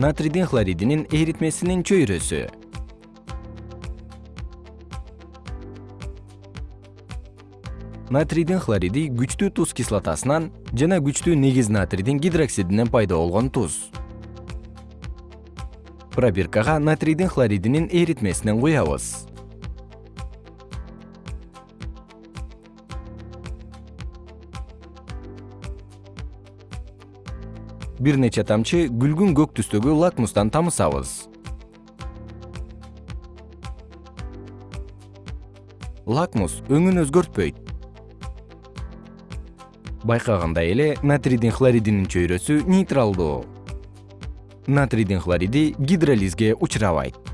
натрийдин хлоридинин эритмесинин чөйрөсү. Натрийдин хлориди күчтүү туз кислотасынан жана күчтүү негиз натрийдин гидроксидинен пайда болгон туз. Пробиркага натрийдин хлоридинин эритмесинен куябыз бир нече тамчы күлгүн көк түстөгү лакмустан тамызабыз лакмус өңүн өзгөртпөйт. Байкагандай эле натрийдин хлоридинин чөйрөсү нейтралдуу. Натрийдин хлориди гидролизге учурабайт